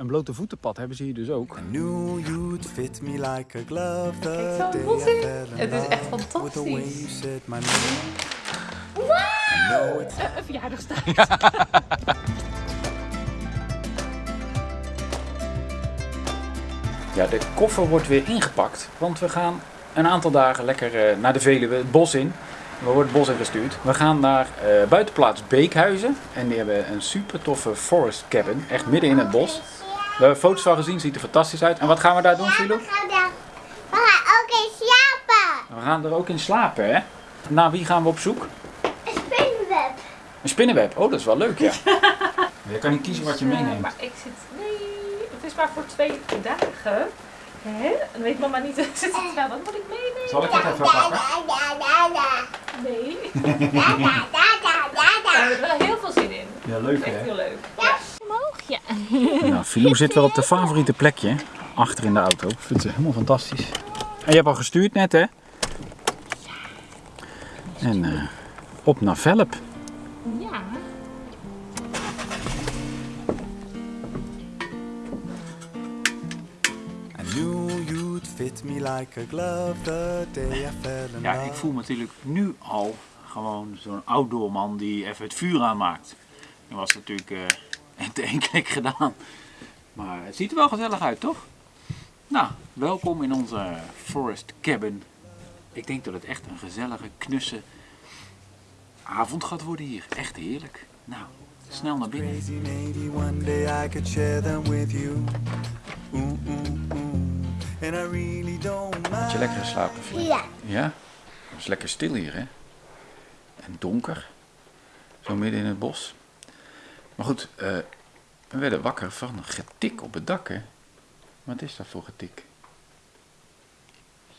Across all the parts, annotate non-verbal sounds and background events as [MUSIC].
Een blote voetenpad hebben ze hier dus ook. I knew you'd fit me like a glove the Kijk zo, day bos in. Het is echt love with the way you fantastisch. said my name. I know it's Een verjaardagstaart. [LAUGHS] Ja, de koffer wordt weer ingepakt, want we gaan een aantal dagen lekker eh, naar de Veluwe, het bos in. We worden het bos ingestuurd. We gaan naar eh, buitenplaats Beekhuizen en die hebben een super toffe forest cabin, echt midden in het bos. We hebben foto's van gezien, ziet er fantastisch uit. En wat gaan we daar doen, Philo? We gaan daar- ook eens slapen. We gaan er ook in slapen, hè? Naar wie gaan we op zoek? Een spinnenweb. Een spinnenweb. Oh, dat is wel leuk, ja. [LAUGHS] Je kan niet kiezen wat je meeneemt. Maar ik zit... Nee, het is maar voor twee dagen. Hè? Dan weet mama niet, [LAUGHS] zit het wel. Wat moet ik meenemen? Zal ik het even pakken? Nee. Da, da, da, da, da, Daar da. hebben we wel heel veel zin in. Ja, leuk, Echt hè? heel leuk. Ja. Ja. Nou, Filou zit wel op de favoriete plekje, achter in de auto. Vindt ze helemaal fantastisch. En je hebt al gestuurd net, hè? En eh, op naar Velp. Ja. I knew you'd fit me like a glove the day I fell in Ja, ik voel me natuurlijk nu al gewoon zo'n outdoor man die even het vuur aanmaakt. Dat was natuurlijk eh in één klik gedaan. Maar het ziet er wel gezellig uit, toch? Nou, welkom in onze forest cabin. Ik denk dat het echt een gezellige, knusse avond gaat worden hier. Echt heerlijk. Nou, snel naar binnen. Had je lekker geslapen? Ja. Ja? Het is lekker stil hier, hè? En donker. Zo midden in het bos. Maar goed, eh, we werden wakker van een getik op het dak, hè? Wat is dat voor getik?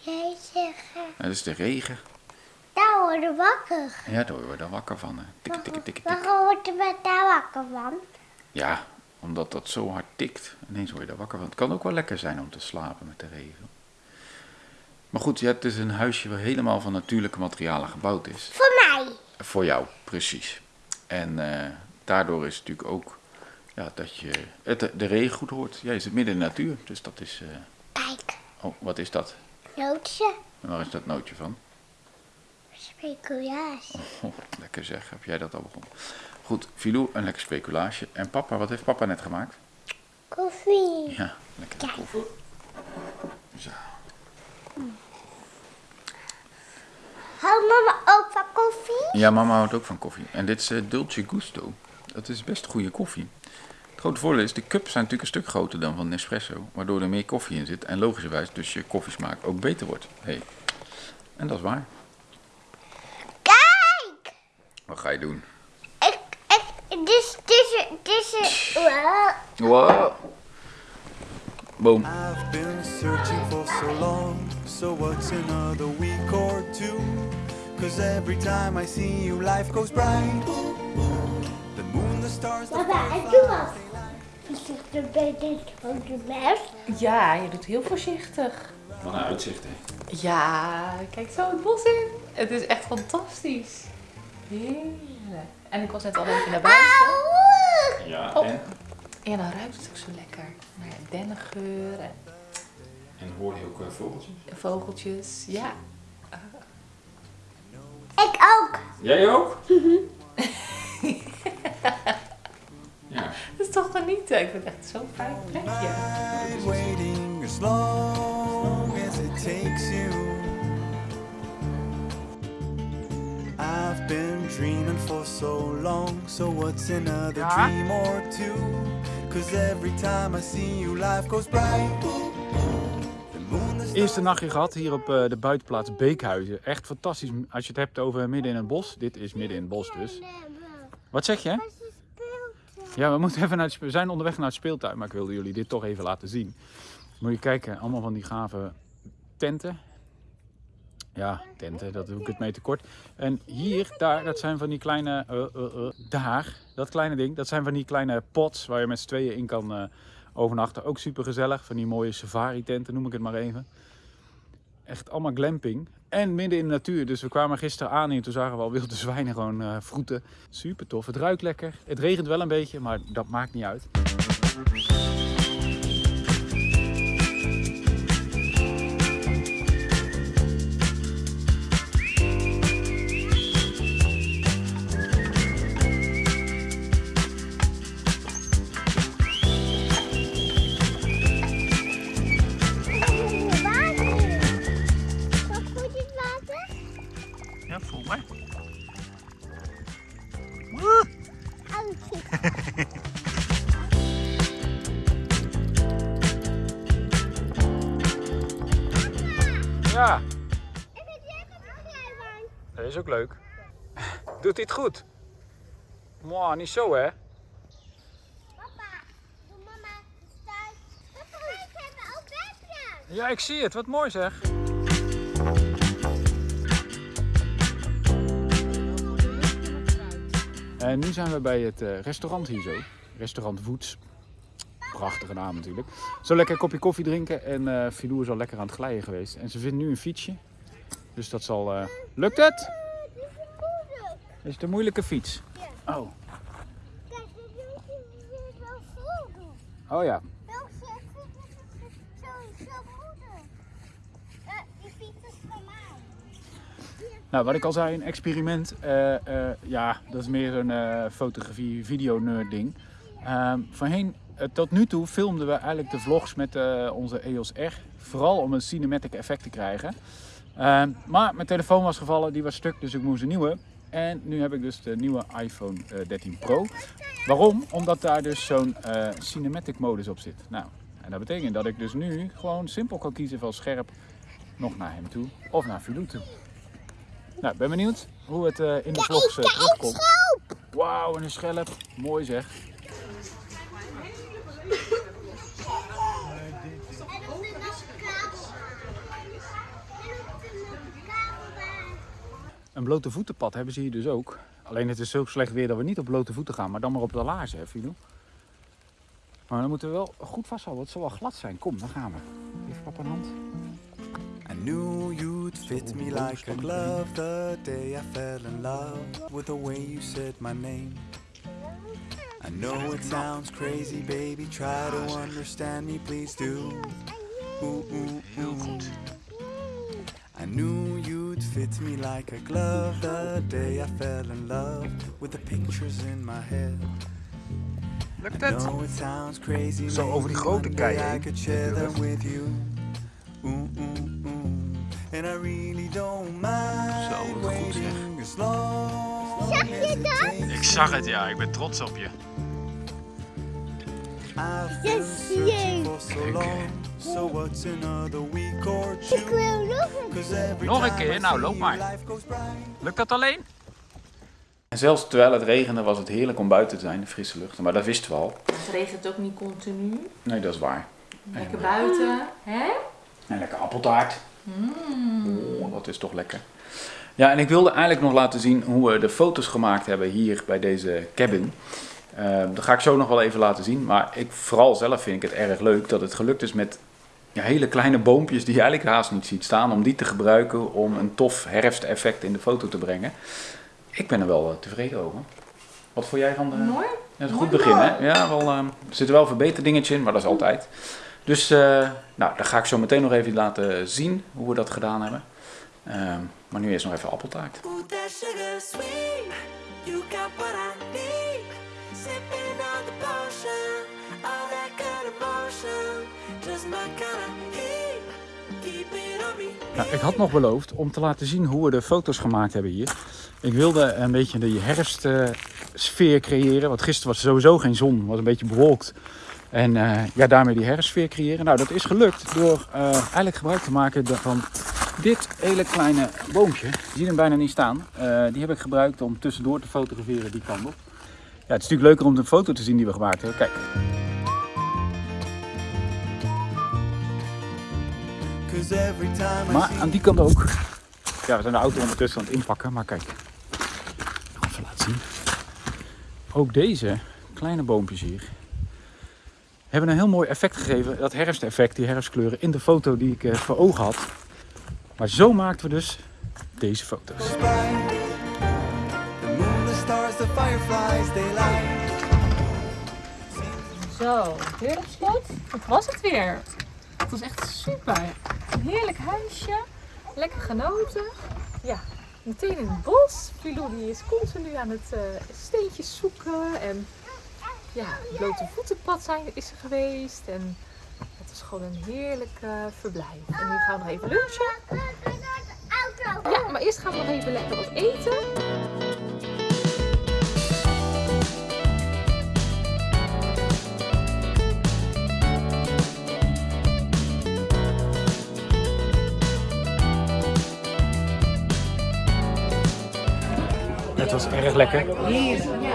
Nou, dat is de regen. daar worden wakker. Ja, daar worden we dan wakker van. Hè? Tik, tik, tik, tik. Waarom wordt er met daar wakker van? Ja, omdat dat zo hard tikt. Ineens word je daar wakker van. Het kan ook wel lekker zijn om te slapen met de regen. Maar goed, ja, het is een huisje waar helemaal van natuurlijke materialen gebouwd is. Voor mij. Voor jou, precies. En eh, daardoor is het natuurlijk ook ja, dat je het, de regen goed hoort. Jij zit midden in de natuur, dus dat is... eh, Kijk, oh, wat is dat? nootje. En waar is dat nootje van? Speculaas. Oh, lekker zeg, heb jij dat al begonnen? Goed, Filou, een lekker speculaasje. En papa, wat heeft papa net gemaakt? Koffie. Ja, lekker Kijk. koffie. Zo. Houdt mama ook van koffie? Ja, mama houdt ook van koffie. En dit is eh, Dolce Gusto. Dat is best goede koffie. Het grote voordeel is, de cups zijn natuurlijk een stuk groter dan van Nespresso. Waardoor er meer koffie in zit. En logischerwijs dus je koffiesmaak ook beter wordt. Hey. En dat is waar. Kijk! Wat ga je doen? Ik, ik, dit, dit, dit is... Wow. Wow. Boom. I've been searching for so long, so what's another week or two? Cause every time I see you, life goes bright. Papa, en doe wat. Voorzichtig bij dit van de mes. Ja, je doet heel voorzichtig. Wat een uitzicht, hè. Ja, kijk zo het bos in. Het is echt fantastisch. Heerlijk. En ik was net al even naar buiten. Ja, Oh. Ja, dan ruikt het ook zo lekker. Maar ja, dennengeur en en hoor je ook eh, vogeltjes? vogeltjes. Ja. Ik ook. Jij ook? Dat [LAUGHS] is toch genieten. Ik vind het echt zo'n fijn plekje. Night waiting as long as it takes you. I've been dreaming for so long, so what's another dream or two? Cause every time I see you, life goes bright. Eerste nachtje gehad hier op eh, de buitenplaats Beekhuizen. Echt fantastisch. Als je het hebt over midden in het bos. Dit is midden in het bos dus. Wat zeg je? Ja, we, moeten [LAUGHS] even naar we zijn onderweg naar het speeltuin, maar ik wilde jullie dit toch even laten zien. Moet je kijken, allemaal van die gave tenten. Ja, tenten, dat doe ik het mee tekort. En hier, daar, dat zijn van die kleine, eh, eh, eh, daar, dat kleine ding, dat zijn van die kleine pots waar je met z'n tweeën in kan overnachten. Ook super gezellig, van die mooie safari tenten noem ik het maar even. Echt allemaal glamping. En midden in de natuur. Dus we kwamen gisteren aan en toen zagen we al wilde zwijnen gewoon eh vroeten. Super tof. Het ruikt lekker. Het regent wel een beetje, maar dat maakt niet uit. Ja, Ik dat is ook leuk. [LAUGHS] Doet hij het goed? Mwah, niet zo hè? Papa, doe mama thuis. Papa, ik heb ook bedje. Ja, ik zie het. Wat mooi zeg. En nu zijn we bij het eh, restaurant hier zo. Restaurant Woets. Prachtige naam natuurlijk. Zo lekker een kopje koffie drinken. En eh Filou is al lekker aan het glijden geweest. En ze vindt nu een fietsje. Dus dat zal... eh, Lukt het? Is het een moeilijke fiets? Oh. Kijk, wel vol. Oh ja. Nou, wat ik al zei, een experiment. Eh, ja, dat is meer een eh, fotografie, video nerd ding. Ehm, voorheen, tot nu toe filmden we eigenlijk de vlogs met eh, onze EOS R. Vooral om een cinematic effect te krijgen. Ehm, maar mijn telefoon was gevallen, die was stuk, dus ik moest een nieuwe. En nu heb ik dus de nieuwe iPhone eh, 13 Pro. Waarom? Omdat daar dus zo'n eh, cinematic modus op zit. Nou, en dat betekent dat ik dus nu gewoon simpel kan kiezen van scherp nog naar hem toe of naar Filou toe. Nou, ik ben benieuwd hoe het eh, in de vlogs eh, terugkomt. Wauw, en een schelp. Mooi zeg. Een blote voetenpad hebben ze hier dus ook. Alleen het is zo slecht weer dat we niet op blote voeten gaan, maar dan maar op de laarzen, hè, Filou? Maar dan moeten we wel goed vasthouden, het zal wel glad zijn. Kom, dan gaan we. Even papa een hand. Knew you'd fit me like a glove the day I fell in love with the way you my name. Know it sounds crazy, baby. Try to understand me, please do. Ooh, ooh, ooh. I knew you'd fit me like a glove the day I fell in love with the pictures in my head. Lukt crazy, Zo over die grote kei heen. could share them with you. Ooh, ooh, ooh. And I really don't mind Zo, goed, zeg. waiting as long Zag je dat? Ik zag het, ja. Ik ben trots op je. I've been Yes, searching for so long. So what's another week or two? Ik wil nog een every Nog een keer? Nou, loop maar. Lukt dat alleen? En zelfs terwijl het regende was het heerlijk om buiten te zijn, de frisse lucht. Maar dat wisten we al. Het regent ook niet continu. Nee, dat is waar. Lekker buiten. Hè? En lekker appeltaart. Oh, dat is toch lekker. Ja, en ik wilde eigenlijk nog laten zien hoe we de foto's gemaakt hebben hier bij deze cabin. Eh, dat ga ik zo nog wel even laten zien. Maar ik, vooral zelf vind ik het erg leuk dat het gelukt is met ja, hele kleine boompjes die je eigenlijk haast niet ziet staan. Om die te gebruiken om een tof herfsteffect in de foto te brengen. Ik ben er wel eh, tevreden over. Wat vond jij van de... Mooi. Dat is een goed begin, hè? Ja, wel, ehm, er zitten wel verbeterdingetjes in, maar dat is altijd. Dus, eh, nou, dan ga ik zo meteen nog even laten zien hoe we dat gedaan hebben. Ehm, maar nu eerst nog even appeltaart. Nou, ik had nog beloofd om te laten zien hoe we de foto's gemaakt hebben hier. Ik wilde een beetje de herfstsfeer creëren. Want gisteren was sowieso geen zon, was een beetje bewolkt. En eh, ja, daarmee die herfstsfeer creëren. Nou, dat is gelukt door eh, eigenlijk gebruik te maken van dit hele kleine boompje. Je ziet hem bijna niet staan. Eh, die heb ik gebruikt om tussendoor te fotograferen die kant op. Ja, het is natuurlijk leuker om de foto te zien die we gemaakt hebben. Kijk, Maar see aan die kant ook. Ja, we zijn de auto ondertussen aan het inpakken, maar kijk. Nog Even laten zien. Ook deze kleine boompjes hier hebben een heel mooi effect gegeven. Dat herfsteffect, die herfstkleuren in de foto die ik eh, voor ogen had. Maar zo maakten we dus deze foto's. Zo, op slot. Dat was het weer. Het was echt super. Een heerlijk huisje. Lekker genoten. Ja, meteen in het bos. Filou die is continu aan het eh, steentjes zoeken. En ja, het blote voetenpad zijn, is er geweest. En het was gewoon een heerlijk eh, verblijf. En nu gaan we nog even lunchen. Ja, maar eerst gaan we nog even lekker wat eten. Het was erg lekker.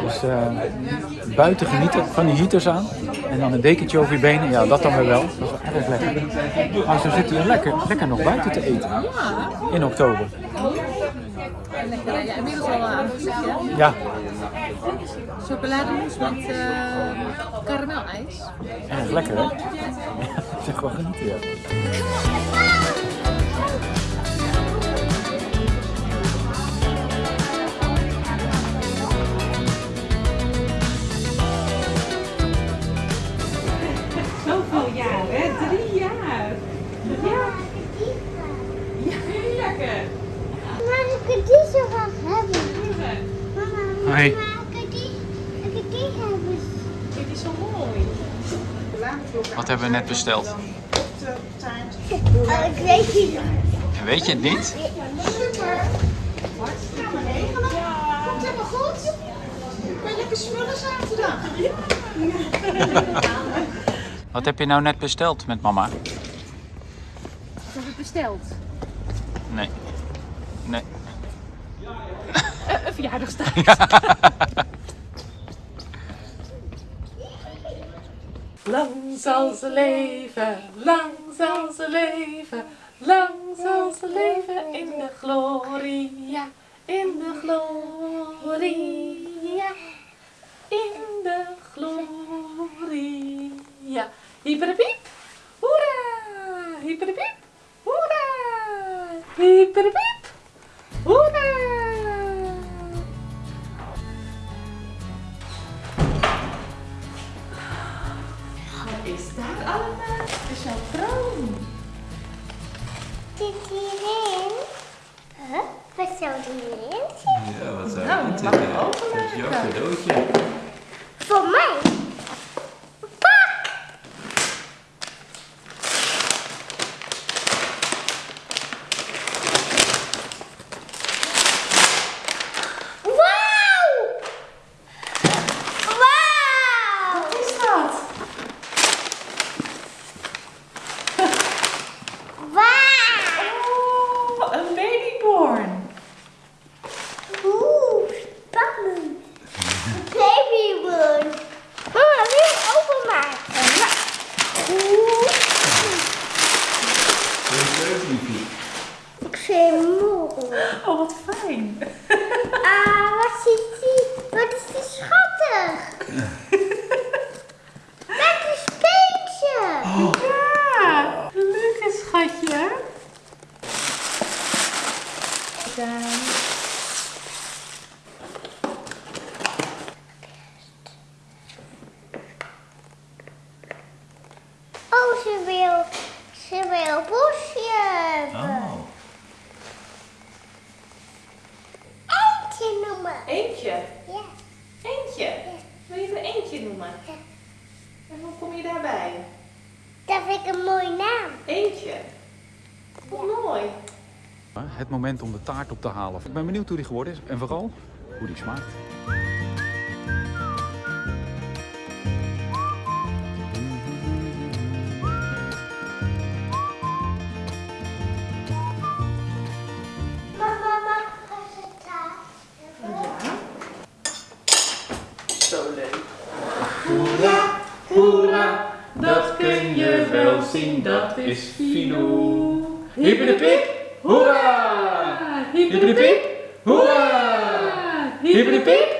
Dus eh, buiten genieten van die heaters aan. En dan een dekentje over je benen. Ja, dat dan weer wel. Dat was erg lekker. Maar zo zitten hier lekker, lekker nog buiten te eten. In oktober. Inmiddels al aan? Ja, Chocolademousse met eh karamelijs. erg lekker hè? [LAUGHS] Ja, zeg gewoon genieten ja. Hebben we net besteld? Ik weet niet. Weet je het niet? Super. Komt helemaal goed? Ben je lekker smullen zaterdag? [LAUGHS] Wat heb je nou net besteld met mama? Wat heb ik besteld? Nee. Nee. Een verjaardagstaart. [LAUGHS] Lang zal ze leven, lang zal ze leven, lang zal ze leven in de gloria, in de gloria, in de gloria. Hyperpiep, hoera! Hyperpiep, hoera! Hyperpiep, hoera! Wat is daar allemaal? De chaperon. Zit hierin? Huh? Wat zou hierin zitten? Ja, wat zou Nou, het mag zitten? ik openmaken? Dat is jouw cadeautje. Voor mij? Pak! Wauw! Wauw! Wat is dat? Wauw! Oh, een babyborn. Oeh, spannend. Babywood. Mama, wil je het openmaken? Oeh, Wil je het leuk, liefje? ik vind het mooi. Oh, wat fijn. Ah, wat is die? Wat is die schattig? Met een speentje. Ja, leuk schatje. Gedaan. Oh, ze wil, ze wil een bosje hebben. Oh. Eentje noemen. Eentje. Ja. Eentje. Wil je er eentje noemen? Ja. En hoe kom je daarbij? Dat vind ik een mooie naam. Eentje. Wat mooi. Het moment om de taart op te halen. Ik ben benieuwd hoe die geworden is en vooral hoe die smaakt. Hoera, dat kun je wel zien, dat is Filou. Hippie hoera! Hippie hoera! Hippie